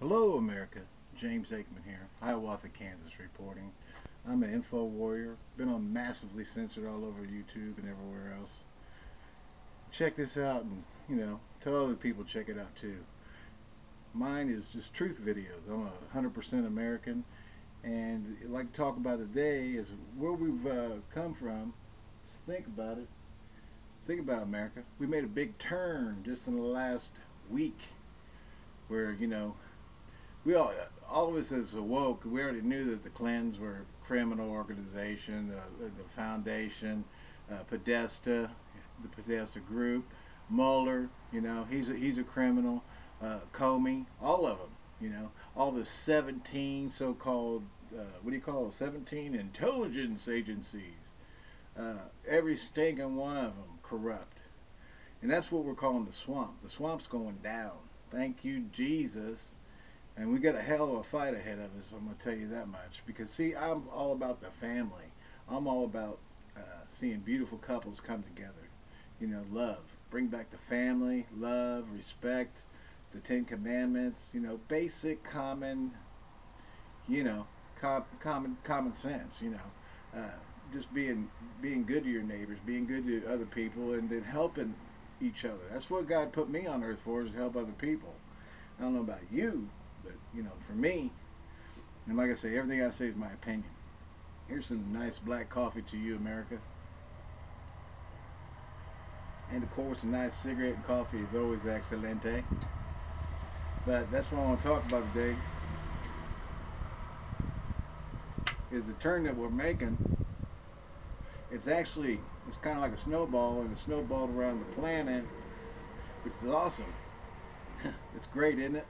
Hello, America. James Aikman here, Hiawatha, Kansas, reporting. I'm an info warrior. Been on massively censored all over YouTube and everywhere else. Check this out, and you know, tell other people check it out too. Mine is just truth videos. I'm a 100% American, and I'd like to talk about today is where we've uh, come from. Just think about it. Think about America. We made a big turn just in the last week, where you know we all, all of us as awoke, we already knew that the Clintons were a criminal organization, uh, the Foundation, uh, Podesta, the Podesta Group, Mueller, you know, he's a, he's a criminal, uh, Comey, all of them, you know, all the 17 so-called, uh, what do you call it, 17 intelligence agencies, uh, every stinking one of them corrupt. And that's what we're calling the swamp. The swamp's going down. Thank you, Jesus. And we got a hell of a fight ahead of us, I'm going to tell you that much. Because, see, I'm all about the family. I'm all about uh, seeing beautiful couples come together. You know, love. Bring back the family, love, respect, the Ten Commandments, you know, basic common, you know, com common common sense, you know. Uh, just being being good to your neighbors, being good to other people, and then helping each other. That's what God put me on earth for, is to help other people. I don't know about you, but, you know, for me, and like I say, everything I say is my opinion. Here's some nice black coffee to you, America. And of course, a nice cigarette and coffee is always excelente. But that's what I want to talk about today. Is the turn that we're making. It's actually, it's kind of like a snowball, and it snowballed around the planet, which is awesome. it's great, isn't it?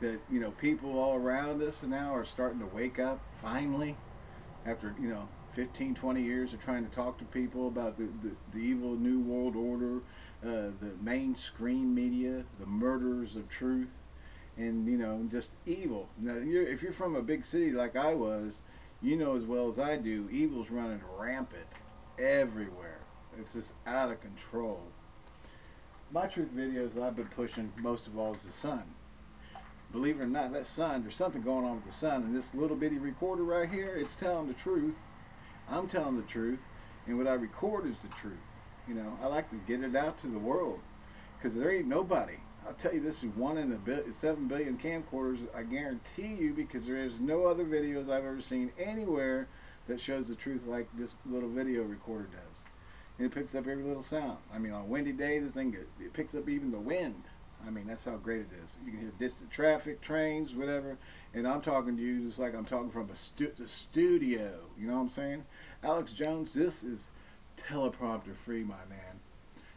That you know people all around us now are starting to wake up finally after you know 15 20 years of trying to talk to people about the, the, the evil new world order uh, the mainstream media the murderers of truth and you know just evil. Now you're, if you're from a big city like I was you know as well as I do evil's running rampant everywhere. It's just out of control. My truth videos I've been pushing most of all is the sun believe it or not, that sun, there's something going on with the sun, and this little bitty recorder right here, it's telling the truth. I'm telling the truth, and what I record is the truth. You know, I like to get it out to the world, because there ain't nobody. I'll tell you this is one in a bit, seven billion camcorders. I guarantee you, because there is no other videos I've ever seen anywhere that shows the truth like this little video recorder does. And it picks up every little sound. I mean, on a windy day, the thing it picks up even the wind. I mean, that's how great it is. You can hear distant traffic, trains, whatever, and I'm talking to you just like I'm talking from a, stu a studio. You know what I'm saying? Alex Jones, this is teleprompter free, my man.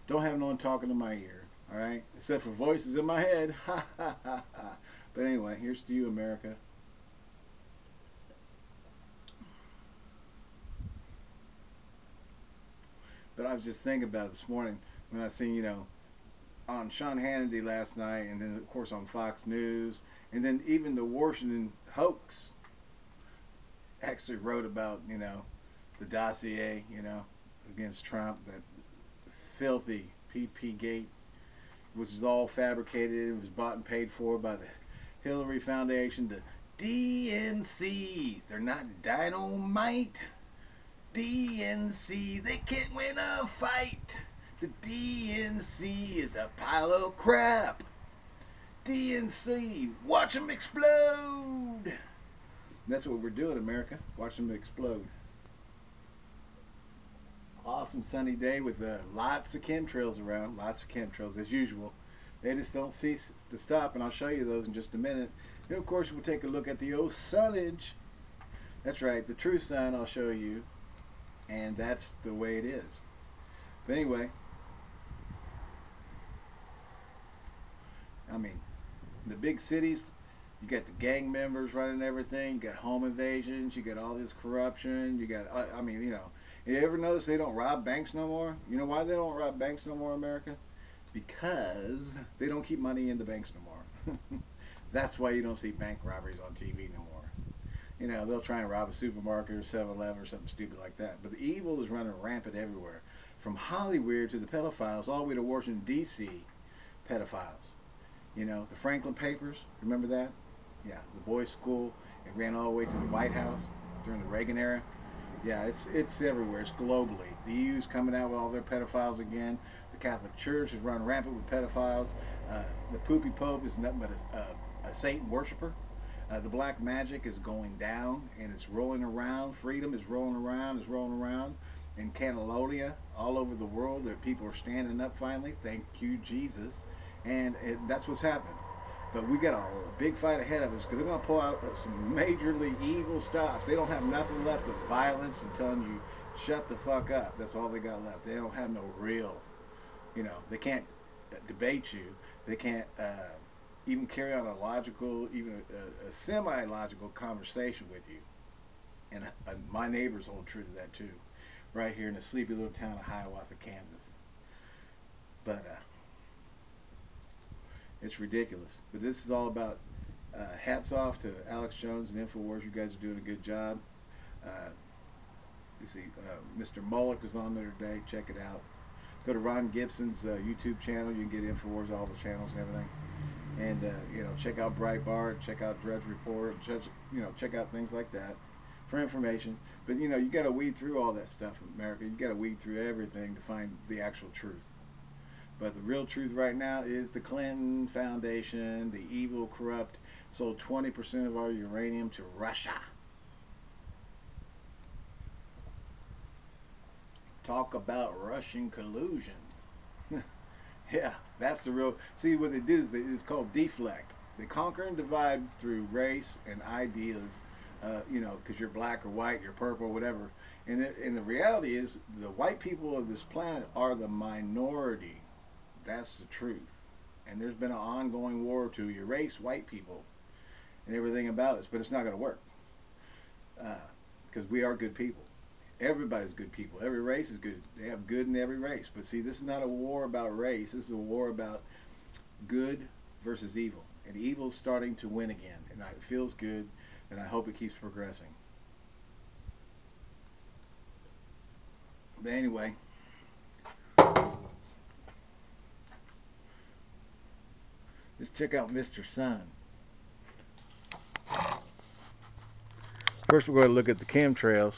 Don't have no one talking to my ear, all right? Except for voices in my head. But anyway, here's to you, America. But I was just thinking about it this morning when I seen, you know, on Sean Hannity last night, and then of course on Fox News, and then even the Washington hoax actually wrote about you know the dossier you know against Trump, that filthy PP gate, which was all fabricated. It was bought and paid for by the Hillary Foundation, the DNC. They're not dynamite. DNC, they can't win a fight. The DNC is a pile of crap. DNC, watch them explode. that's what we're doing, America. Watch them explode. Awesome sunny day with uh, lots of chemtrails around. Lots of chemtrails, as usual. They just don't cease to stop, and I'll show you those in just a minute. And of course, we'll take a look at the old sunnage. That's right, the true sun I'll show you. And that's the way it is. But anyway, I mean, the big cities, you got the gang members running everything. You got home invasions. You got all this corruption. You got, I, mean, you know, you ever notice they don't rob banks no more? You know why they don't rob banks no more, America? Because they don't keep money in the banks no more. That's why you don't see bank robberies on TV no more. You know, they'll try and rob a supermarket or 7-Eleven or something stupid like that. But the evil is running rampant everywhere. From Hollywood to the pedophiles, all the way to Washington, D.C. pedophiles. You know, the Franklin Papers, remember that? Yeah, the boys' school. It ran all the way to the White House during the Reagan era. Yeah, it's it's everywhere. It's globally. The EU's coming out with all their pedophiles again. The Catholic Church is running rampant with pedophiles. Uh, the poopy pope is nothing but a, a, a Satan worshiper. Uh, the black magic is going down and it's rolling around. Freedom is rolling around, is rolling around. In Catalonia, all over the world, that people are standing up finally. Thank you, Jesus. And it, that's what's happening. But we got a, a big fight ahead of us because they're going to pull out uh, some majorly evil stops. They don't have nothing left but violence and telling you, shut the fuck up. That's all they got left. They don't have no real, you know, they can't uh, debate you. They can't uh, even carry on a logical, even a, a semi-logical conversation with you. And uh, my neighbors hold true to that too, right here in the sleepy little town of Hiawatha, Kansas. But uh, it's ridiculous. But this is all about uh, hats off to Alex Jones and InfoWars. You guys are doing a good job. Uh, you see, uh, Mr. Mullock is on there today. Check it out. Go to Ron Gibson's uh, YouTube channel. You can get InfoWars, all the channels and everything. And, uh, you know, check out Breitbart, check out Drudge Report, check, you know, check out things like that for information. But, you know, you got to weed through all that stuff America. You got to weed through everything to find the actual truth. But the real truth right now is the Clinton Foundation, the evil, corrupt, sold 20% of our uranium to Russia. Talk about Russian collusion. yeah, that's the real. See, what they did is they, it's called deflect. They conquer and divide through race and ideas. Uh, you know, because you're black or white, you're purple, whatever. And, it, and the reality is, the white people of this planet are the minority that's the truth. And there's been an ongoing war to erase white people and everything about us, but it's not going to work because uh, we are good people. Everybody's good people. Every race is good. They have good in every race. But see, this is not a war about race. This is a war about good versus evil. And evil's starting to win again. And it feels good, and I hope it keeps progressing. But anyway, Let's check out Mr. Sun. First we're going to look at the chemtrails.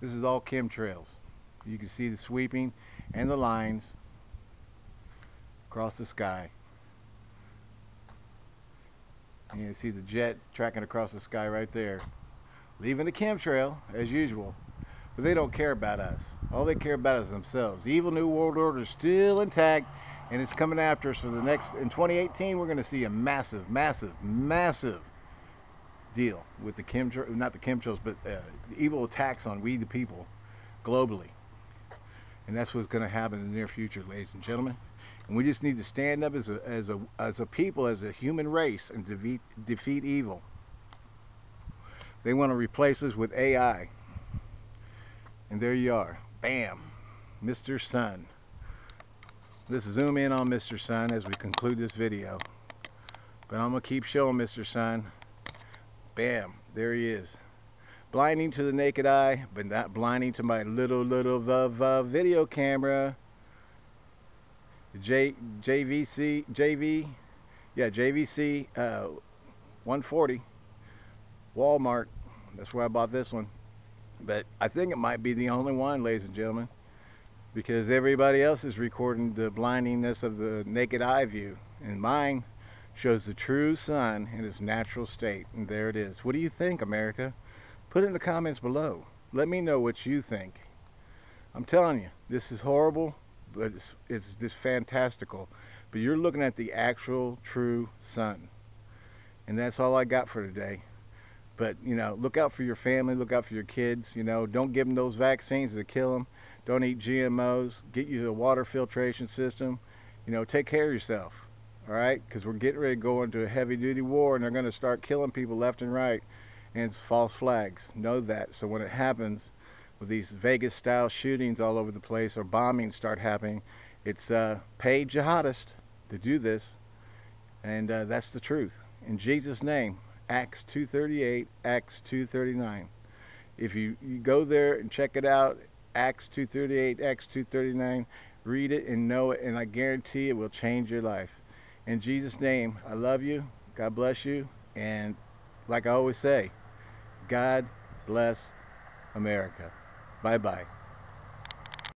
This is all chemtrails. You can see the sweeping and the lines across the sky. And you see the jet tracking across the sky right there. Leaving the chemtrail, as usual. But they don't care about us. All they care about is themselves. The evil New World Order is still intact and it's coming after us for the next in 2018 we're going to see a massive massive massive deal with the chemtrails not the chemtrails but uh, evil attacks on we the people globally. And that's what's going to happen in the near future ladies and gentlemen. And we just need to stand up as a as a as a people as a human race and defeat defeat evil. They want to replace us with AI and there you are. Bam. Mr. Sun Let's zoom in on Mr. Sun as we conclude this video. But I'm going to keep showing Mr. Sun. Bam, there he is. Blinding to the naked eye, but not blinding to my little, little uh, video camera. J, JVC, JV, yeah, JVC uh, 140, Walmart. That's where I bought this one. But I think it might be the only one, ladies and gentlemen because everybody else is recording the blindingness of the naked eye view and mine shows the true sun in its natural state and there it is. What do you think America? Put it in the comments below. Let me know what you think. I'm telling you this is horrible but it's, it's just fantastical. But you're looking at the actual true sun and that's all I got for today. But you know look out for your family look out for your kids you know. Don't give them those vaccines that kill them don't eat GMOs, get you a water filtration system, you know, take care of yourself, all right? Because we're getting ready to go into a heavy duty war and they're going to start killing people left and right and it's false flags. Know that. So when it happens with these Vegas style shootings all over the place or bombings start happening, it's uh, paid jihadists to do this and uh, that's the truth. In Jesus' name, Acts 238, Acts 239. If you, you go there and check it out, Acts 238, Acts 239. Read it and know it, and I guarantee it will change your life. In Jesus' name, I love you. God bless you. And like I always say, God bless America. Bye bye.